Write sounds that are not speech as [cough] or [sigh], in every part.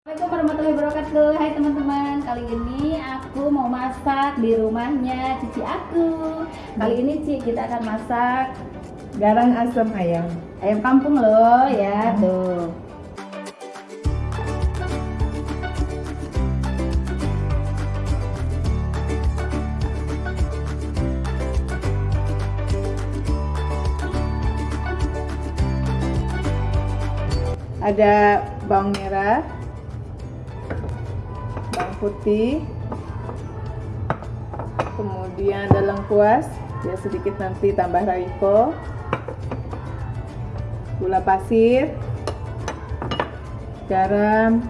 Assalamualaikum warahmatullahi wabarakatuh. Hai teman-teman Kali ini aku mau masak di rumahnya Cici aku. Kali ini Ci kita akan masak Garang asam ayam. ayam kampung loh ya tuh. Ada bawang merah, bawang putih, kemudian ada lengkuas, ya sedikit nanti tambah raiko, gula pasir, garam,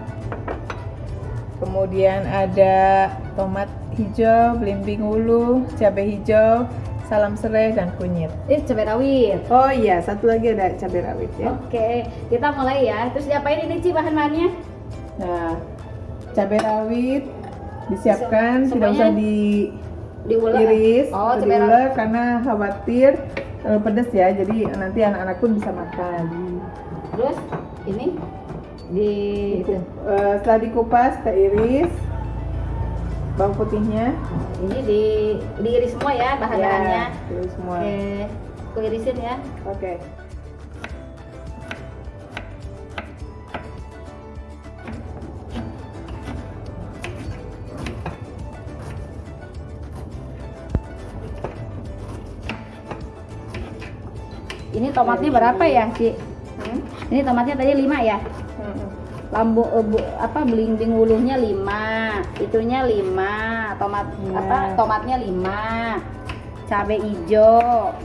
kemudian ada tomat hijau, belimbing ulu, cabai hijau, salam serai dan kunyit. Ini cabai rawit. Oh iya, satu lagi ada cabai rawit ya. Oke kita mulai ya. Terus diapain ini Ci? Bahan-bahannya Nah, cabai rawit disiapkan, Se- tidak usah semuanya diulek diiris, Oh atau diulek karena khawatir terlalu pedas ya. Jadi nanti anak-anak pun bisa makan. Terus ini di itu. Eh, setelah dikupas, kita iris bawang putihnya. Ini di diiris semua ya bahan-bahannya Ya, semua. Oke Aku irisin ya Oke. Ini tomatnya berapa ya Ci? Hmm? Ini tomatnya tadi 5 ya? Hmm. lambu bu- apa belimbing wuluhnya 5 itunya 5 tomat Ya. apa tomatnya 5 cabai hijau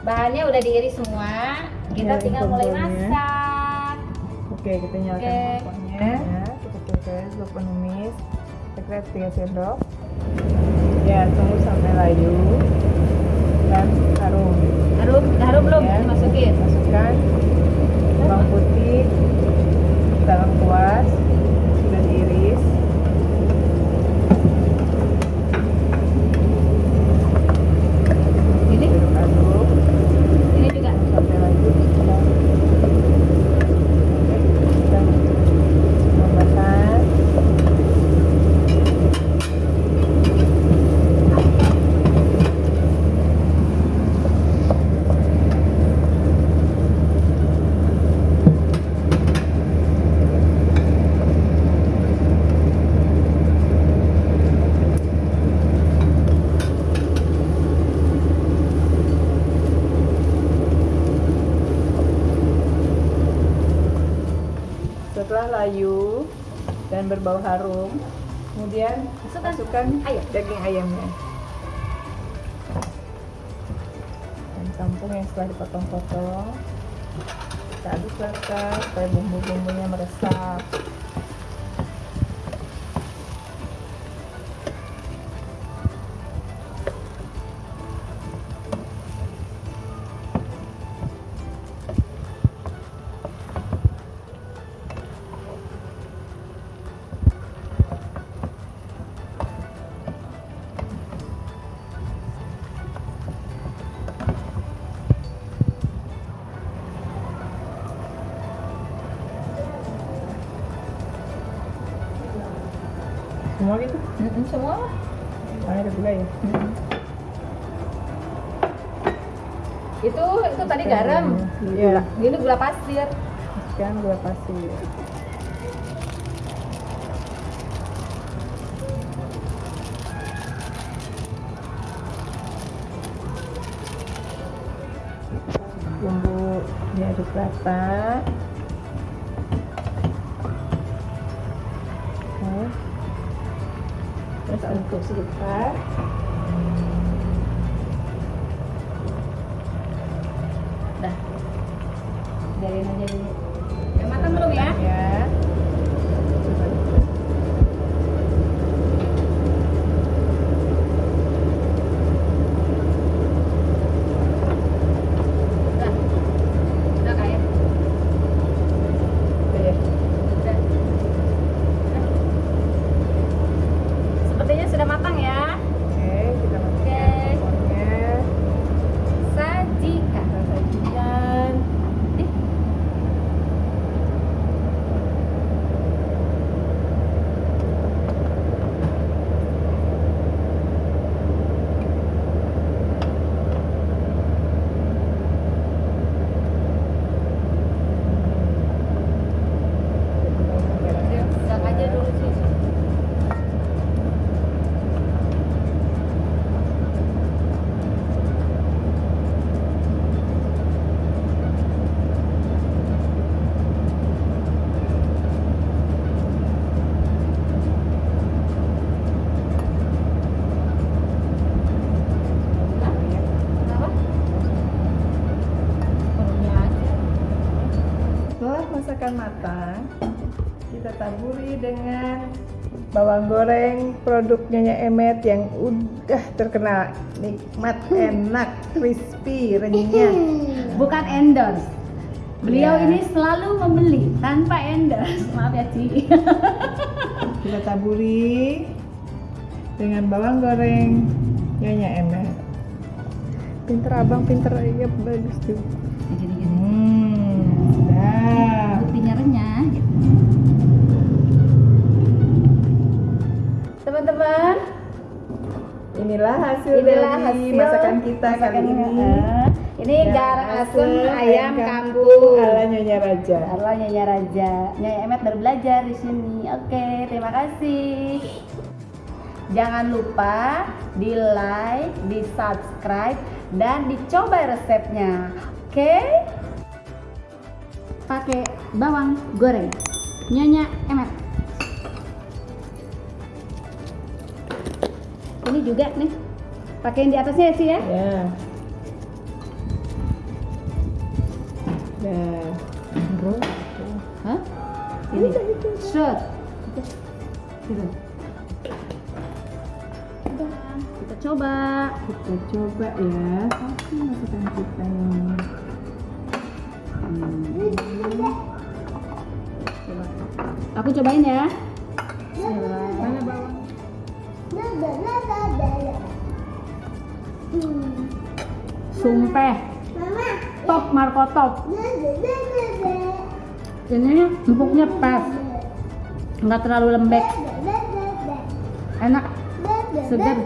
bahannya udah diiris semua kita Ya, tinggal mulai masak Oke, kita nyalakan Oke. kompornya. Ya, kita tulis penumis. Kita kira tiga sendok. Ya, tunggu sampai layu dan harum. harum udah harum belum Ya. masukin Masukkan bawang putih, dalam kuas, sudah diiris. ini Aduk ini juga sampai layu. Sudah. Oke, sudah tambahkan. Setelah layu dan berbau harum, kemudian Masukkan. masukkan Ayam. daging ayamnya. Dan kampung yang setelah dipotong-potong, kita aduk rata supaya bumbu-bumbunya meresap. Semua gitu? Mm-mm, semua lah Ah, ada gula ya? itu itu tadi garam Iya. ini gula pasir Masukkan gula pasir. Bumbu diaduk rata. Aduk sebentar. Dah. Biarin aja dulu. Udah matang belum ya? Masakan matang, kita taburi dengan bawang goreng produk Nyonya Emet yang udah terkenal nikmat, enak, crispy, renyah. Bukan endorse. Beliau Ya. ini selalu membeli tanpa endorse. [laughs] Maaf ya, Ci. Kita taburi dengan bawang goreng Nyonya Emet. Pinter abang, pinter ya bagus tuh. Renyah gitu. Teman-teman, Inilah hasil inilah dari hasil masakan kita kali masakan ini. Eh, Ini Ya, garang asem ayam kampung ala Nyonya Raja. Halo Nyonya Raja, Nyonya Emet baru belajar di sini. Oke, terima kasih. Jangan lupa di like, di subscribe, dan dicoba resepnya. Oke? Pakai bawang goreng. Nyonya Emet. Ini juga nih. Pakein di atasnya ya sih ya. Ya. Ya. Bro. Hah? Ini shot. Gitu. Kita coba. Kita coba ya. Oke, masakan kita Coba. Aku cobain ya. Mana bawang? Sumpah. Top Marco top. Ini empuknya pas. Nggak terlalu lembek. Enak. Segar.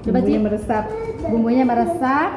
Coba Bumbunya Ci. meresap. Bumbunya meresap.